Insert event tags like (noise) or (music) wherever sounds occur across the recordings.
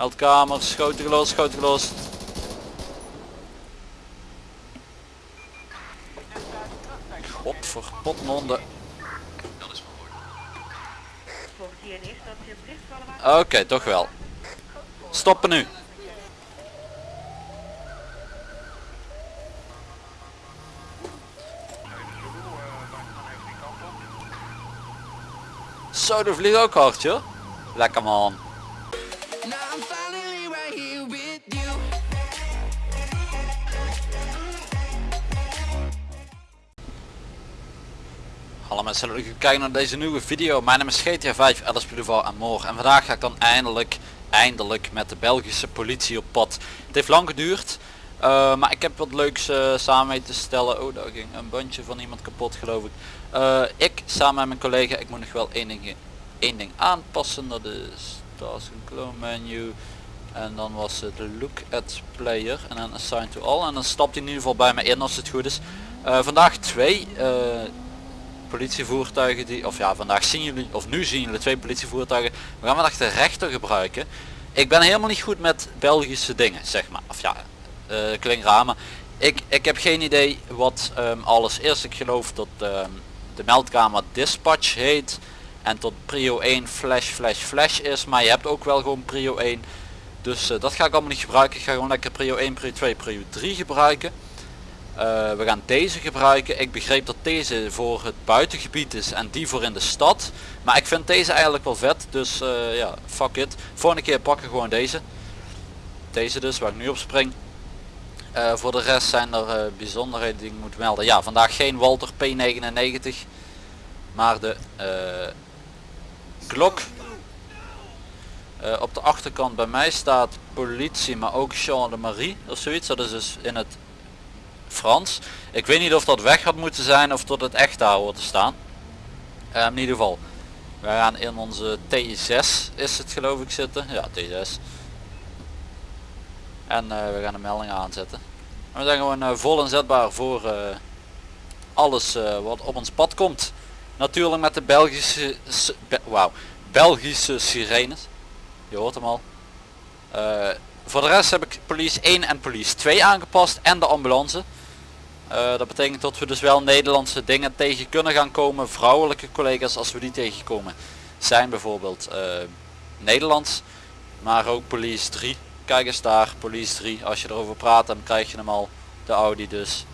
Meldkamer, schoten gelost, schoten gelost. God voor potmonden. Oké, toch wel. Stoppen nu. Zo, de vliegt ook hard joh. Lekker man. Hallo mensen, leuk kijken naar deze nieuwe video. Mijn naam is GTA 5, Alice Boulevard en. En vandaag ga ik dan eindelijk, eindelijk met de Belgische politie op pad. Het heeft lang geduurd, eh, maar ik heb wat leuks eh, samen mee te stellen. Oh, daar ging een bandje van iemand kapot geloof ik. Eh, ik samen met mijn collega, ik moet nog wel één ding, één ding aanpassen. Dat is Task and Clone Menu. En dan was het Look at Player en dan Assign to All. En dan stapt hij in ieder geval bij me in als het goed is. Vandaag twee politievoertuigen die, of ja vandaag zien jullie, of nu zien jullie twee politievoertuigen. We gaan vandaag de rechter gebruiken. Ik ben helemaal niet goed met Belgische dingen, zeg maar. Of ja, uh, klinkt raar, maar ik, ik heb geen idee wat ehm, alles is. Ik geloof dat ehm, de meldkamer dispatch heet en tot prio 1 flash flash flash is. Maar je hebt ook wel gewoon prio 1. Dus eh, dat ga ik allemaal niet gebruiken. Ik ga gewoon lekker prio 1, prio 2, prio 3 gebruiken. Uh, we gaan deze gebruiken. Ik begreep dat deze voor het buitengebied is en die voor in de stad. Maar ik vind deze eigenlijk wel vet. Dus uh, ja, fuck it. Volgende keer pakken we gewoon deze. Deze dus, waar ik nu op spring. Uh, voor de rest zijn er bijzonderheden die ik moet melden. Ja, vandaag geen Walter P99. Maar de Glock. op de achterkant bij mij staat politie, maar ook Jean de Marie of zoiets. Dat is dus in het Frans. Ik weet niet of dat weg had moeten zijn of tot het echt daar hoort te staan. Uh, in ieder geval. Wij gaan in onze T6 is het geloof ik zitten. Ja T6. En uh, we gaan de melding aanzetten. we zijn gewoon uh, vol inzetbaar voor alles wat op ons pad komt. Natuurlijk met de Belgische, Be wauw, Belgische sirenes. Je hoort hem al. voor de rest heb ik police 1 en police 2 aangepast en de ambulance. Uh, dat betekent dat we dus wel Nederlandse dingen tegen kunnen gaan komen. Vrouwelijke collega's als we die tegenkomen zijn bijvoorbeeld uh, Nederlands. Maar ook Police 3. Kijk eens daar, Police 3. Als je erover praat dan krijg je hem al. De Audi dus.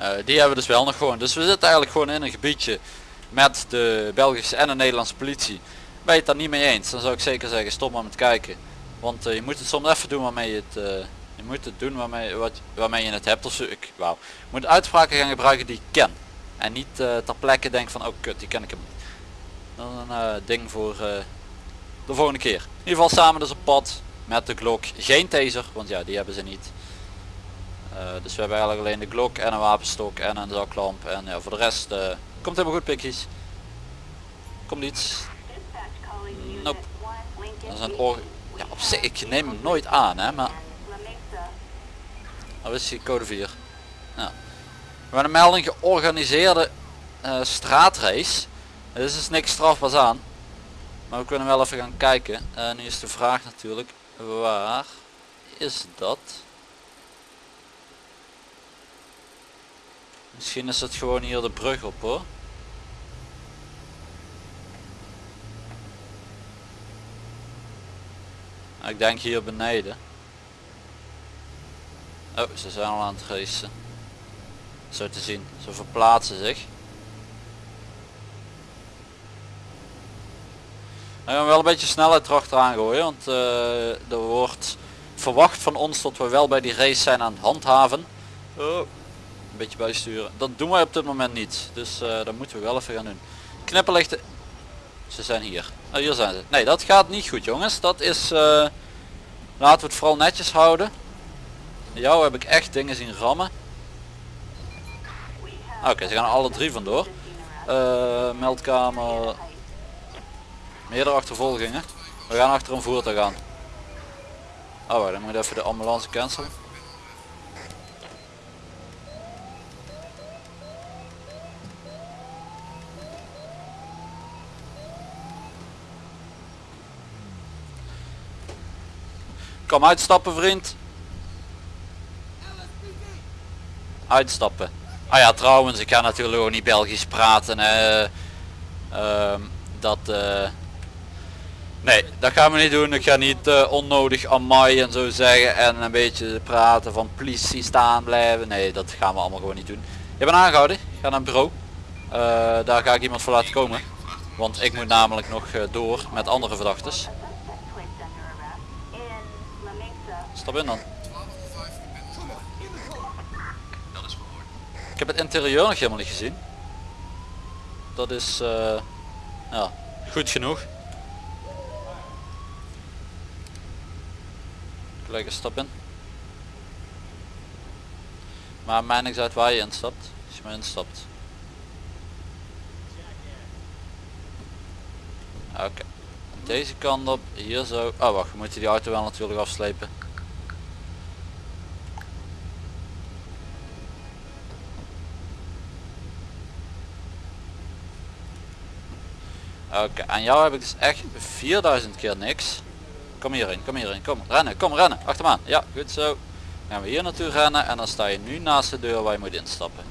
Uh, die hebben we dus wel nog gewoon. Dus we zitten eigenlijk gewoon in een gebiedje met de Belgische en de Nederlandse politie. Ben je het daar niet mee eens, dan zou ik zeker zeggen stop maar met kijken. Want je moet het soms even doen waarmee je het moet het doen waarmee, wat, waarmee je het hebt of. Ik. Je moet uitspraken gaan gebruiken die ik ken. En niet uh, ter plekke denk van oh kut, die ken ik hem niet. Een uh, ding voor uh, de volgende keer. In ieder geval samen dus op pad met de Glock. Geen taser, want ja die hebben ze niet. dus we hebben eigenlijk alleen de Glock en een wapenstok en een zaklamp. En ja, voor de rest komt helemaal goed pikjes. Komt iets. Nope. Dat is een. Ja, op zich, ik neem hem nooit aan hè, maar dat is die code 4. Ja. We hebben een melding georganiseerde uh, straatrace. Er is dus niks strafbaars aan. Maar we kunnen wel even gaan kijken. Uh, nu is de vraag natuurlijk, waar is dat? Misschien is het gewoon hier de brug op hoor. Ik denk hier beneden. Oh, ze zijn al aan het racen. Zo te zien. Ze verplaatsen zich. We gaan wel een beetje snelheid erachteraan gooien. Want uh, er wordt verwacht van ons dat we wel bij die race zijn aan het handhaven. Oh, een beetje bijsturen. Dat doen wij op dit moment niet. Dus uh, dat moeten we wel even gaan doen. Knipperlichten. Ze zijn hier. Oh, hier zijn ze. Nee, dat gaat niet goed jongens. Dat is... Uh, laten we het vooral netjes houden. Jou heb ik echt dingen zien rammen. Oké, ze gaan alle drie vandoor. Uh, meldkamer. Meerdere achtervolgingen. We gaan achter een voertuig aan. Oh, dan moet even de ambulance cancelen. Kom uitstappen vriend. Uitstappen. Ah ja trouwens, ik ga natuurlijk ook niet Belgisch praten. hè. Ehm, dat... eh, Nee, dat gaan we niet doen. Ik ga niet eh, onnodig amai en zo zeggen en een beetje praten van politie staan blijven. Nee, dat gaan we allemaal gewoon niet doen. Je bent aangehouden. Ga naar een bureau. Eh, daar ga ik iemand voor laten komen. Want ik moet namelijk nog eh, door met andere verdachten. Stap in dan. Ik heb het interieur nog helemaal niet gezien. Dat is eh, ja, goed genoeg. Gelijk een stap in. Maar mij niks uit waar je instapt. Als je maar instapt. Oké. Deze kant op, hier zo. Oh wacht, we moeten die auto wel natuurlijk afslepen. Oké, aan jou heb ik dus echt 4000 keer niks. Kom hierin, kom hierin, kom rennen, kom rennen, achter aan. Ja, goed zo. Dan gaan we hier naartoe rennen en dan sta je nu naast de deur waar je moet instappen.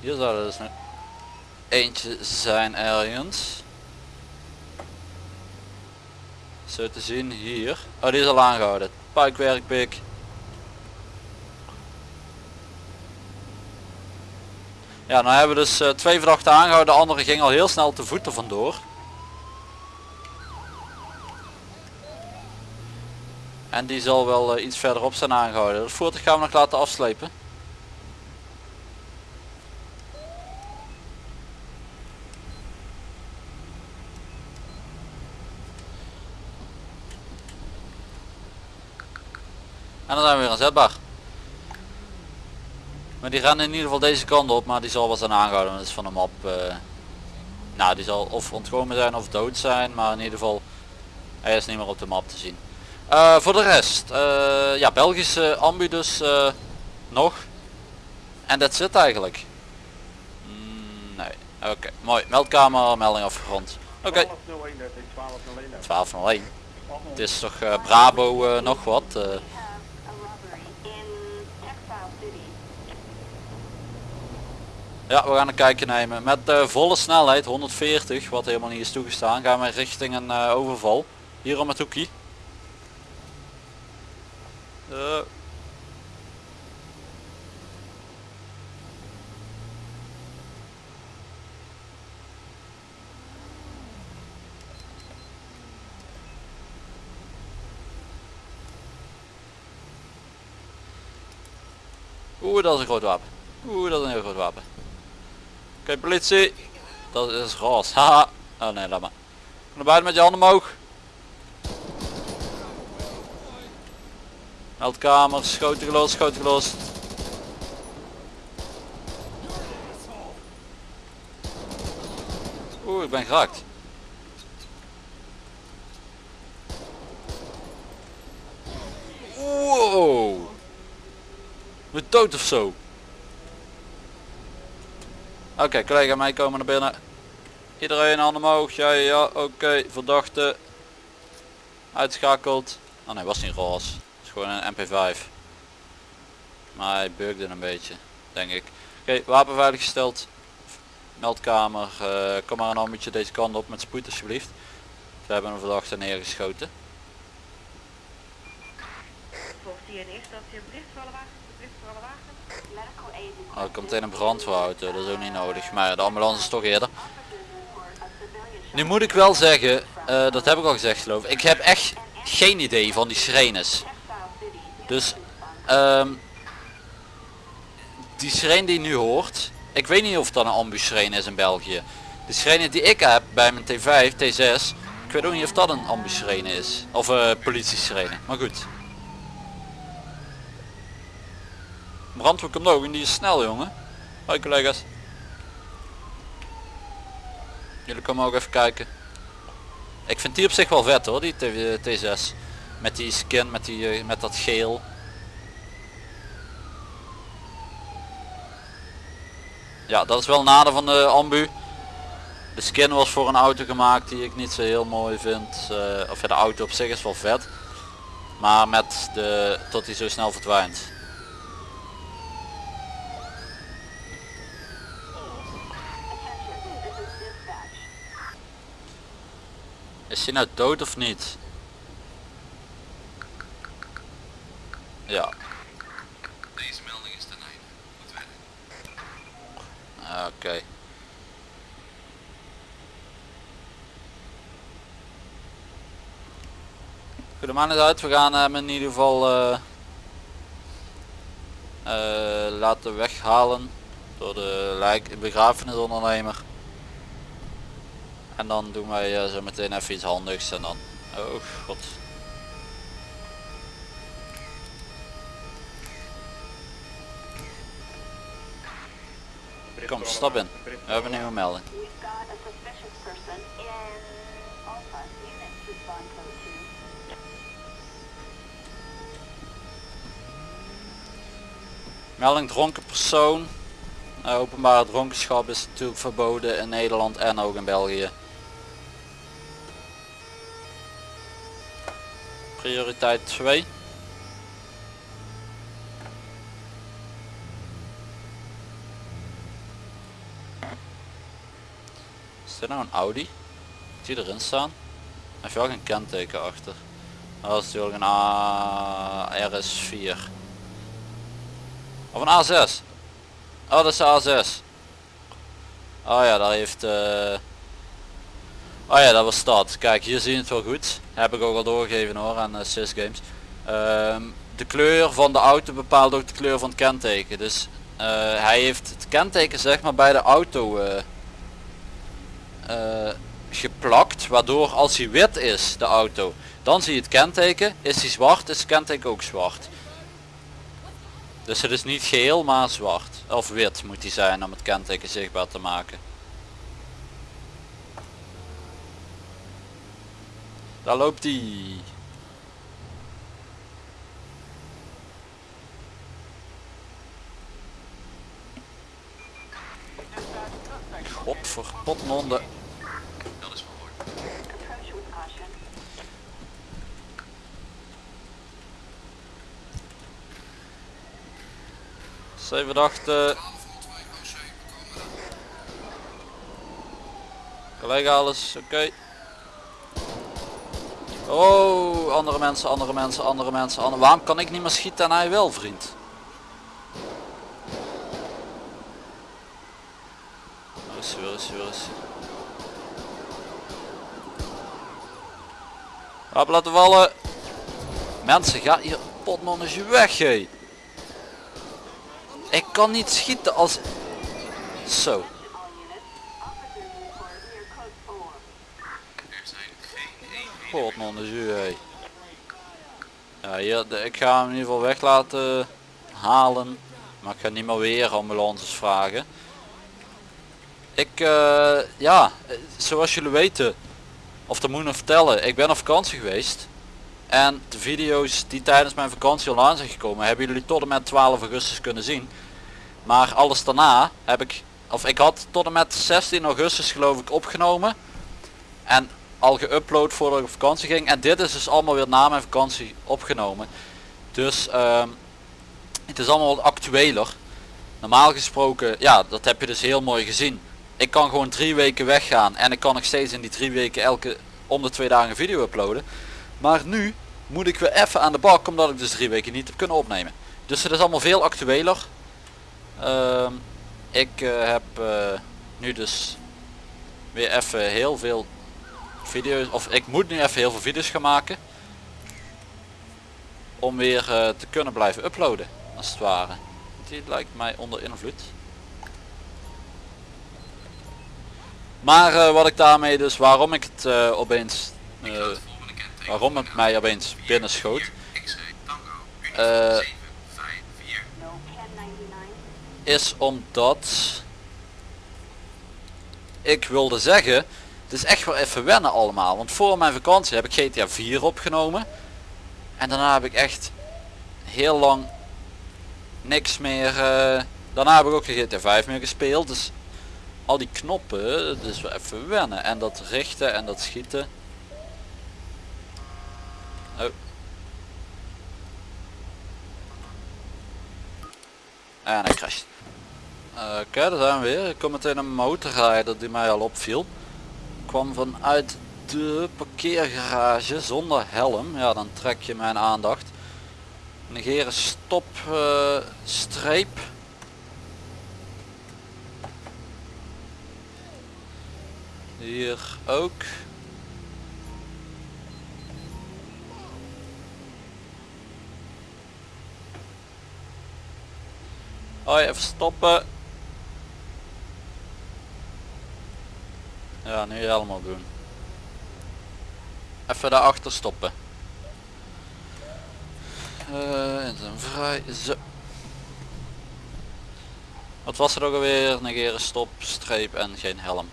Hier zou er dus eentje zijn ergens. Zo te zien hier. Oh die is al aangehouden. Puikwerk. Ja, nou hebben we dus eh, twee verdachten aangehouden. De andere ging al heel snel te voeten vandoor. En die zal wel eh, iets verderop zijn aangehouden. Het voertuig gaan we nog laten afslepen. Aanzetbaar. Maar die rennen in ieder geval deze kant op, maar die zal wel zijn aangehouden. Dat is van hem op. eh, nou, die zal of ontkomen zijn of dood zijn, maar in ieder geval hij is niet meer op de map te zien. Eh, voor de rest, eh, ja, Belgische ambu dus nog. En dat zit eigenlijk. Mm, nee, oké, mooi. Meldkamer, melding afgerond. Oké, 1201, dat is 1201. 1201. Het is toch Brabo nog wat. Ja, we gaan een kijkje nemen. Met eh, volle snelheid, 140, wat helemaal niet is toegestaan, gaan we richting een eh, overval. Hier om het hoekje. Eh. Oeh, dat is een groot wapen. Oeh, dat is een heel groot wapen. Oké, politie. Dat is roze. Haha. Oh nee, laat maar. Kom naar buiten met je handen omhoog. Meldkamer, schoten gelost, schoten gelost. Oeh, ik ben geraakt. Wow. Met dood of zo. Oké, collega mij komen naar binnen. Iedereen handen omhoog. Ja, ja, ja. Oké, verdachte. Uitschakeld. Oh nee, was niet roze. Het is gewoon een MP5. Maar hij bugde een beetje, denk ik. Oké, wapen veiliggesteld. Meldkamer. eh, kom maar een ambetje deze kant op met spoed alsjeblieft. We hebben een verdachte neergeschoten. Instantie een bericht voor alle wagens? Bericht voor alle wagens? Oh, er komt meteen een brandweerauto, dat is ook niet nodig. Maar de ambulance is toch eerder. Nu moet ik wel zeggen, eh, dat heb ik al gezegd geloof ik. Ik heb echt geen idee van die sirenes. Dus ehm, die sirene die nu hoort, ik weet niet of dat een ambu-sirene is in België. De sirene die ik heb bij mijn T5, T6, ik weet ook niet of dat een ambu-sirene is. Of een uh, politie-sirene, maar goed. Brandweer komt ook en die is snel jongen. Hoi collega's. Jullie komen ook even kijken. Ik vind die op zich wel vet hoor, die T- T6. Met die skin, met, die, eh, met dat geel. Ja, dat is wel nadeel van de ambu. De skin was voor een auto gemaakt die ik niet zo heel mooi vind. eh, of ja, de auto op zich is wel vet. Maar met de, tot hij zo snel verdwijnt. Is hij nou dood of niet? Ja. Deze melding is ten einde. Goed werk. Oké. Goed, de man is uit. We gaan hem in ieder geval eh, eh, laten weghalen door de lijk begrafenisondernemer. En dan doen wij eh, zo meteen even iets handigs en dan... Oh god. Kom, stap in. We hebben een nieuwe melding. We've got a suspicious person in Alpha. Units respond code 2. Melding dronken persoon. Eh, openbare dronkenschap is natuurlijk verboden in Nederland en ook in België. Prioriteit 2. Is dit nou een Audi? Zie je erin staan? Hij heeft wel geen kenteken achter. Dat is natuurlijk een A RS4. Of een A6. Oh, dat is de A6. Oh ja, daar heeft... eh Oh ja, dat was dat. Kijk, hier zie het wel goed. Heb ik ook al doorgegeven hoor aan uh, Sys Games. Ehm, de kleur van de auto bepaalt ook de kleur van het kenteken. Dus eh, hij heeft het kenteken zeg maar bij de auto eh, eh, geplakt. Waardoor als hij wit is, de auto, dan zie je het kenteken. Is hij zwart, is het kenteken ook zwart. Dus het is niet geel, maar zwart. Of wit moet hij zijn om het kenteken zichtbaar te maken. Daar loopt hij. Godverpotmonde. Dat is verhoord. Approach with caution. Zeven dachten. Collega alles, oké. Oh, andere mensen, andere mensen, andere mensen. Waarom kan ik niet meer schieten en hij wel, vriend? Waar is hij, waar is laten vallen. Mensen, ga hier potmannetje weg, hé. Ik kan niet schieten als... Zo. All units. Officers report near code 4. Er zijn eenheden. Potmannetje, hé. Ja, ik ga hem in ieder geval weg laten halen. Maar ik ga niet meer weer ambulances vragen. Ik, eh, ja, zoals jullie weten, of dat moet ik vertellen, ik ben op vakantie geweest. En de video's die tijdens mijn vakantie online zijn gekomen, hebben jullie tot en met 12 augustus kunnen zien. Maar alles daarna heb ik, of ik had tot en met 16 augustus geloof ik opgenomen. En al geüpload voordat ik op vakantie ging. En dit is dus allemaal weer na mijn vakantie opgenomen. Dus ehm, het is allemaal wat actueler. Normaal gesproken, ja, dat heb je dus heel mooi gezien. Ik kan gewoon drie weken weggaan en ik kan nog steeds in die drie weken elke om de twee dagen video uploaden. Maar nu moet ik weer even aan de bak omdat ik dus drie weken niet heb kunnen opnemen. Dus het is allemaal veel actueler. Ehm, ik eh, heb eh, nu dus weer even heel veel video's, of ik moet nu even heel veel video's gaan maken. Om weer eh, te kunnen blijven uploaden, als het ware. Die lijkt mij onder invloed. Maar eh, wat ik daarmee dus, waarom ik het eh, opeens, waarom het mij opeens binnen schoot. X-ray Tango. Unit 754. No 1099. is omdat ik wilde zeggen Het is echt wel even wennen allemaal. Want voor mijn vakantie heb ik GTA 4 opgenomen. En daarna heb ik echt heel lang niks meer. eh, daarna heb ik ook geen GTA 5 meer gespeeld. Dus al die knoppen, het is wel even wennen. En dat richten en dat schieten. Oh. En hij crasht. Oké, daar zijn we weer. Ik kom meteen een motorrijder die mij al opviel. Kwam vanuit de parkeergarage zonder helm. Ja, dan trek je mijn aandacht. Negeren stop eh, streep. Hier ook. Hoi, even stoppen. Ja, nu helemaal doen. Even daarachter stoppen. Eh in vrij. Zo. Wat was er ook alweer? Negeren stop, streep en geen helm.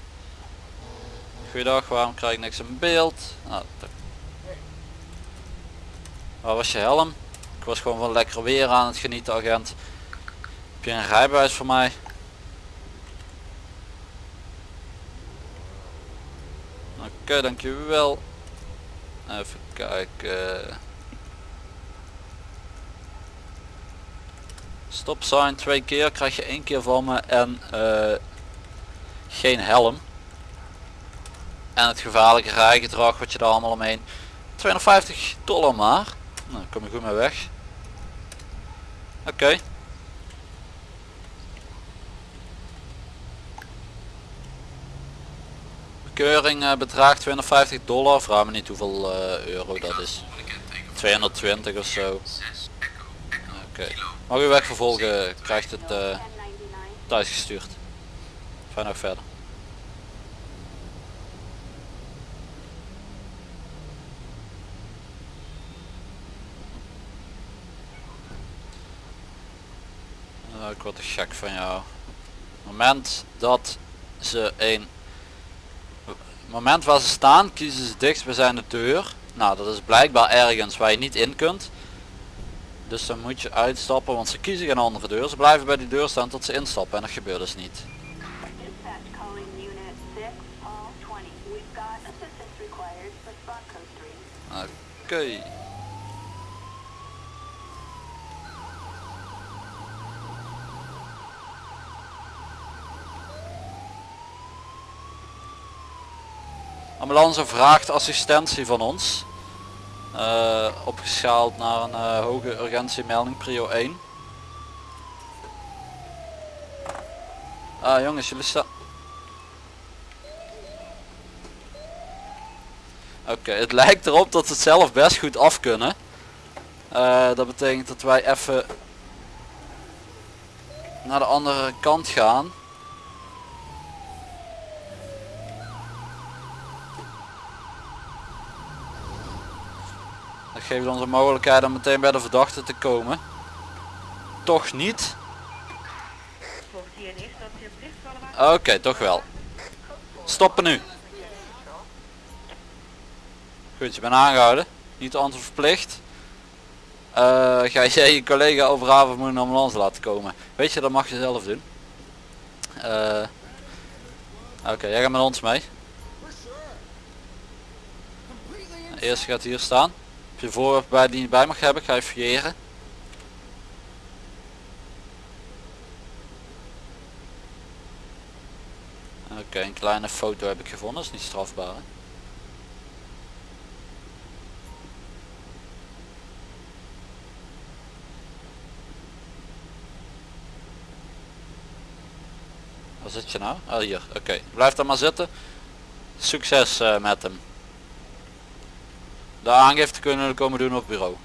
Goeiedag, waarom krijg ik niks in beeld? Nou, Waar was je helm? Ik was gewoon van lekker weer aan het genieten agent. Heb je een rijbewijs voor mij? Oké, dankjewel. Even kijken. Stop sign twee keer krijg je één keer van me en eh, geen helm. En het gevaarlijke rijgedrag wat je daar allemaal omheen. 250 dollar maar. Nou, kom je goed mee weg. Oké. Eh, bedraagt 250 dollar. Vraag me niet hoeveel eh, euro dat is. 220 of zo. 6 Echo Echo Oké. Mag u wegvervolgen, krijgt het eh, 1099. thuis gestuurd. Fijn nog verder. Nou, ik word er gek van jou. moment dat ze een moment waar ze staan kiezen ze dichtst bij zijn de deur. Nou dat is blijkbaar ergens waar je niet in kunt. Dus dan moet je uitstappen, want ze kiezen geen andere deur. Ze blijven bij die deur staan tot ze instappen en dat gebeurt dus niet. Calling Ambulance vraagt assistentie van ons. Eh, opgeschaald naar een eh, hoge urgentiemelding prio 1. Ah jongens, jullie staan... Oké, het (laughs) lijkt erop dat ze het zelf best goed af kunnen. Eh, dat betekent dat wij even naar de andere kant gaan. Geeft ons een mogelijkheid om meteen bij de verdachte te komen. Toch niet? Oké, toch wel. Stoppen nu. Goed, je bent aangehouden. Niet antwoord verplicht. Eh, ga jij je collega overhaven moet een ambulance laten komen? Weet je, dat mag je zelf doen. Eh, Oké, jij gaat met ons mee. Eerst gaat hier staan. Je bij die je bij mag hebben, ga je fouilleren. Oké, een kleine foto heb ik gevonden, dat is niet strafbaar. Waar zit je nou? Oh hier, oké. Blijf daar maar zitten. Succes eh, met hem. De aangifte kunnen we komen doen op bureau.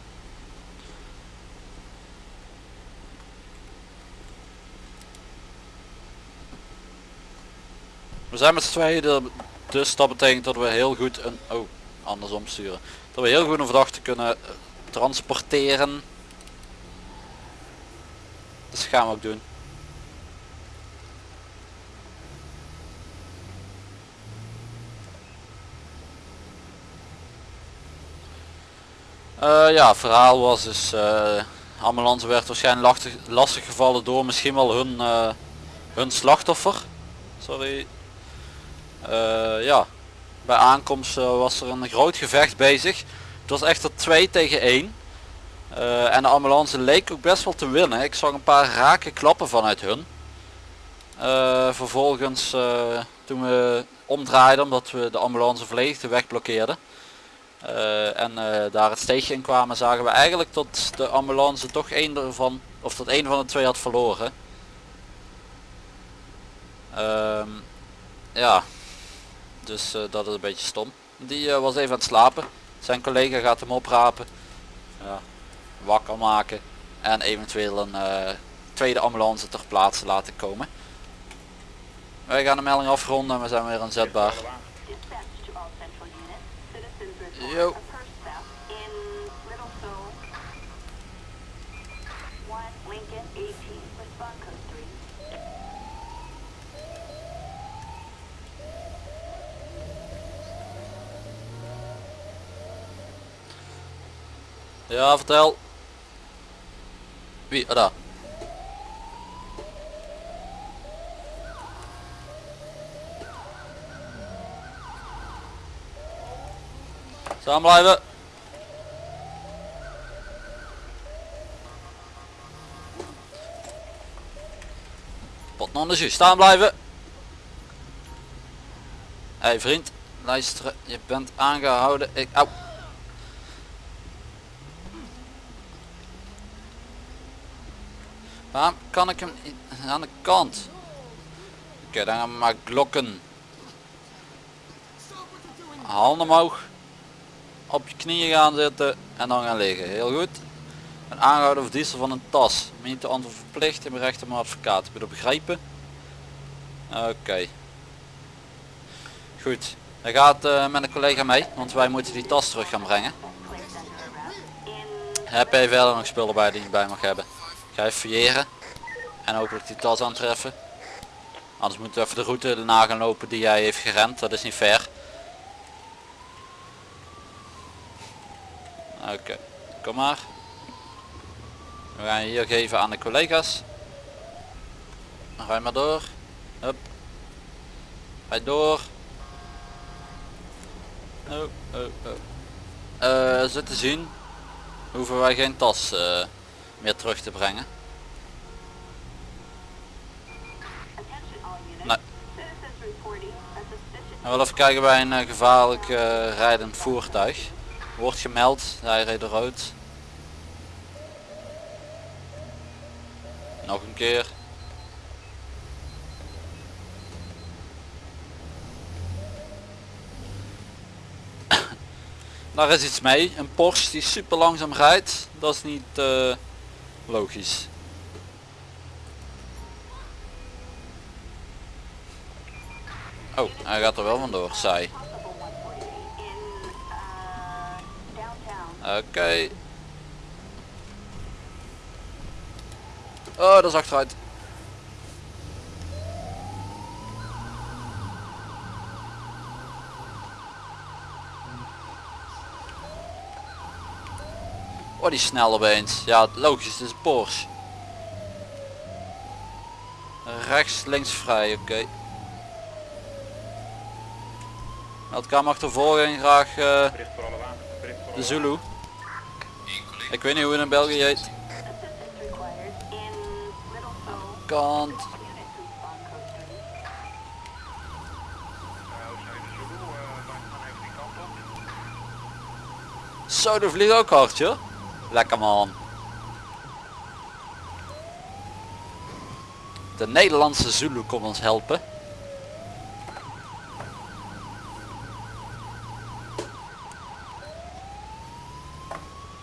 We zijn met z'n tweeën, dus dat betekent dat we heel goed een... Oh, andersom sturen. Dat we heel goed een verdachte kunnen eh, transporteren. Dus dat gaan we ook doen. Eh, ja, het verhaal was dus, eh ambulance werd waarschijnlijk lastig, gevallen door misschien wel hun, eh, hun slachtoffer. Sorry. Ja, bij aankomst was er een groot gevecht bezig. Het was echter 2 tegen 1. Eh, en de ambulance leek ook best wel te winnen. Ik zag een paar rake klappen vanuit hun. Vervolgens toen we omdraaiden omdat we de ambulance volledig de weg blokkeerden. Eh, en eh, daar het steegje in kwamen zagen we eigenlijk dat de ambulance toch één ervan of dat één van de twee had verloren. Ehm, ja, dus eh, dat is een beetje stom. Die was even aan het slapen. Zijn collega gaat hem oprapen. Ja, wakker maken. En eventueel een tweede ambulance ter plaatse laten komen. Wij gaan de melding afronden en we zijn weer aanzetbaar. 3. Ja, vertel. Wie? Ah, daar. Staan blijven. De jus. Staan blijven. Hé hey, vriend, luisteren. Je bent aangehouden. Ik, au. Waarom kan ik hem aan de kant? Oké, dan gaan we maar glokken. Handen omhoog. Op je knieën gaan zitten en dan gaan liggen. Heel goed. Een aangehouden of van een tas. Niet te antwoord verplicht en berecht om advocaat. Heb je begrijpen? Oké. Goed. Hij gaat eh, met een collega mee, want wij moeten die tas terug gaan brengen. In Heb jij verder nog spullen bij die je bij mag hebben? Ga even fouilleren. En hopelijk die tas aantreffen. Anders moeten we even de route na gaan lopen die jij heeft gerend. Dat is niet fair. Oké, kom maar. We gaan hier geven aan de collega's. Je maar door. Hup. Ga door. Oh, oh, oh. Eh, zo te zien hoeven wij geen tas eh, meer terug te brengen. Nee. En wel even kijken bij een eh, gevaarlijk eh, rijdend voertuig. Wordt gemeld, hij reed rood. Nog een keer. (coughs) Daar is iets mee. Een Porsche die super langzaam rijdt. Dat is niet eh, logisch. Oh, hij gaat er wel vandoor, saai. possible 148 in uh, Oké. Oh, dat is achteruit. Oh, die snel opeens. Ja, logisch, het is Porsche. Rechts, links vrij, oké. Meldkamer achtervolging, graag voor de Zulu. Ik weet niet hoe het in België heet. Kant. Units respond code 3. wagens. Zijn de Zulu, wij gaan even die kant op. Zo, de vliegt ook hard, joh. Lekker man. De Nederlandse Zulu komt ons helpen.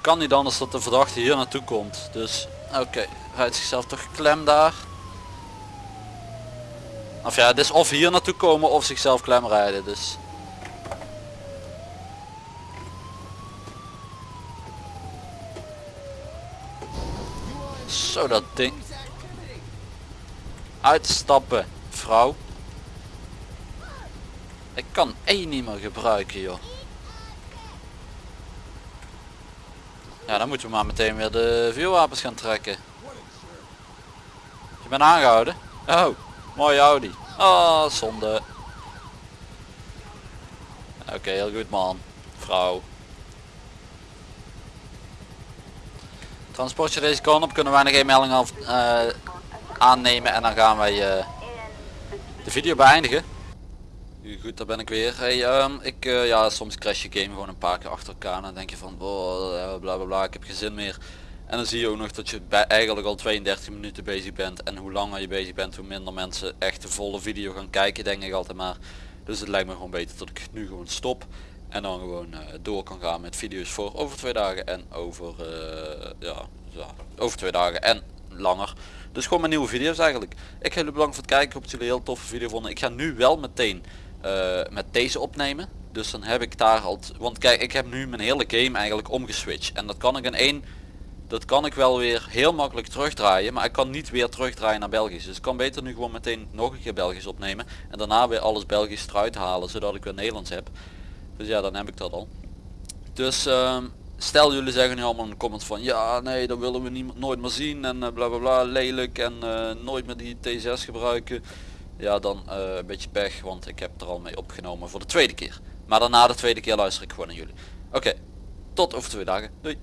Kan niet anders dat de verdachte hier naartoe komt. Dus oké, rijdt zichzelf toch klem daar. Of ja, het is of hier naartoe komen of zichzelf klem rijden. Dus Zo dat ding. Uitstappen, vrouw. Ik kan één niet meer gebruiken, joh. Ja, dan moeten we maar meteen weer de vuurwapens gaan trekken. Je bent aangehouden? Oh, mooie Audi. Oh, zonde. Oké, heel goed man. Vrouw. Transportje deze kant op kunnen wij nog één melding af, eh, aannemen en dan gaan wij eh, de video beëindigen. Goed, daar ben ik weer. Hey, ehm, ik, eh, ja, soms crash je game gewoon een paar keer achter elkaar en dan denk je van, oh, eh, bla bla bla, ik heb geen zin meer. En dan zie je ook nog dat je bij eigenlijk al 32 minuten bezig bent en hoe langer je bezig bent, hoe minder mensen echt de volle video gaan kijken, denk ik altijd maar. Dus het lijkt me gewoon beter dat ik nu gewoon stop en dan gewoon eh, door kan gaan met video's voor over twee dagen en over, ja, over twee dagen en langer. Dus gewoon mijn nieuwe video's eigenlijk. Ik ga jullie bedankt voor het kijken, ik hoop dat jullie een heel toffe video vonden. Ik ga nu wel meteen eh, met deze opnemen. Dus dan heb ik daar al, want kijk ik heb nu mijn hele game eigenlijk omgeswitcht. En dat kan ik in één, dat kan ik wel weer heel makkelijk terugdraaien. Maar ik kan niet weer terugdraaien naar Belgisch. Dus ik kan beter nu gewoon meteen nog een keer Belgisch opnemen. En daarna weer alles Belgisch eruit halen, zodat ik weer Nederlands heb. Dus ja, dan heb ik dat al. Dus ehm, stel jullie zeggen nu allemaal in de comments van ja nee dat willen we niet, nooit meer zien en eh, bla bla bla lelijk en eh, nooit meer die T6 gebruiken. Ja dan eh, een beetje pech want ik heb er al mee opgenomen voor de tweede keer. Maar daarna de tweede keer luister ik gewoon naar jullie. Oké, tot over twee dagen. Doei.